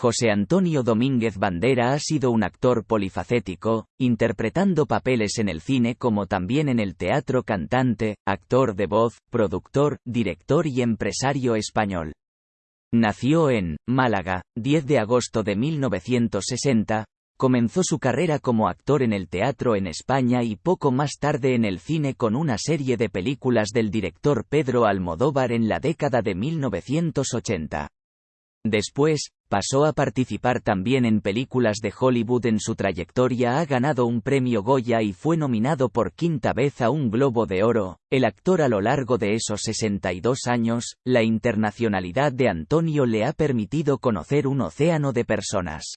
José Antonio Domínguez Bandera ha sido un actor polifacético, interpretando papeles en el cine como también en el teatro cantante, actor de voz, productor, director y empresario español. Nació en Málaga, 10 de agosto de 1960, comenzó su carrera como actor en el teatro en España y poco más tarde en el cine con una serie de películas del director Pedro Almodóvar en la década de 1980. Después, pasó a participar también en películas de Hollywood en su trayectoria ha ganado un premio Goya y fue nominado por quinta vez a un Globo de Oro, el actor a lo largo de esos 62 años, la internacionalidad de Antonio le ha permitido conocer un océano de personas.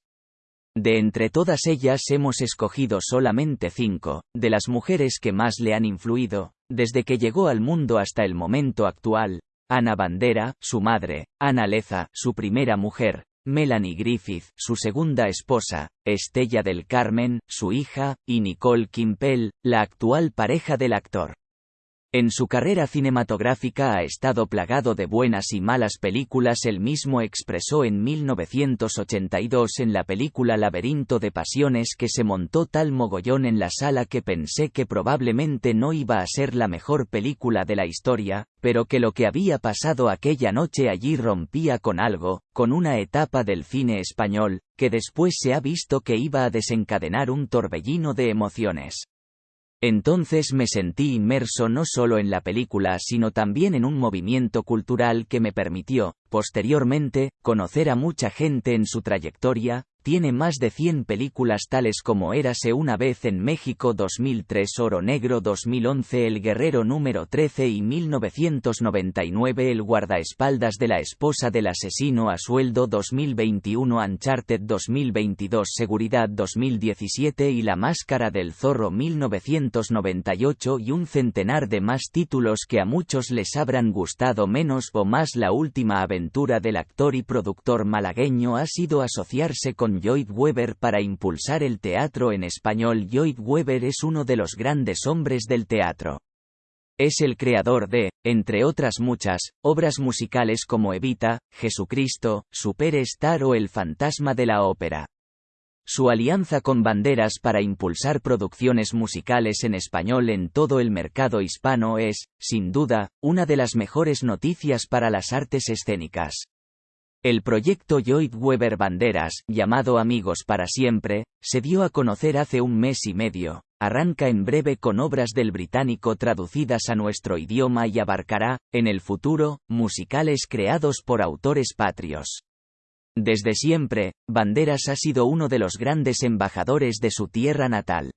De entre todas ellas hemos escogido solamente cinco, de las mujeres que más le han influido, desde que llegó al mundo hasta el momento actual, Ana Bandera, su madre, Ana Leza, su primera mujer, Melanie Griffith, su segunda esposa, Estella del Carmen, su hija, y Nicole Kimpel, la actual pareja del actor. En su carrera cinematográfica ha estado plagado de buenas y malas películas. Él mismo expresó en 1982 en la película Laberinto de Pasiones que se montó tal mogollón en la sala que pensé que probablemente no iba a ser la mejor película de la historia, pero que lo que había pasado aquella noche allí rompía con algo, con una etapa del cine español, que después se ha visto que iba a desencadenar un torbellino de emociones. Entonces me sentí inmerso no solo en la película sino también en un movimiento cultural que me permitió, posteriormente, conocer a mucha gente en su trayectoria, tiene más de 100 películas tales como Érase una vez en México 2003 Oro Negro 2011 El Guerrero número 13 y 1999 El guardaespaldas de la esposa del asesino a sueldo 2021 Uncharted 2022 Seguridad 2017 y La Máscara del Zorro 1998 y un centenar de más títulos que a muchos les habrán gustado menos o más. La última aventura del actor y productor malagueño ha sido asociarse con Lloyd Webber para impulsar el teatro en español. Lloyd Webber es uno de los grandes hombres del teatro. Es el creador de, entre otras muchas, obras musicales como Evita, Jesucristo, Superstar o El fantasma de la ópera. Su alianza con Banderas para impulsar producciones musicales en español en todo el mercado hispano es, sin duda, una de las mejores noticias para las artes escénicas. El proyecto Lloyd Webber Banderas, llamado Amigos para Siempre, se dio a conocer hace un mes y medio. Arranca en breve con obras del británico traducidas a nuestro idioma y abarcará, en el futuro, musicales creados por autores patrios. Desde siempre, Banderas ha sido uno de los grandes embajadores de su tierra natal.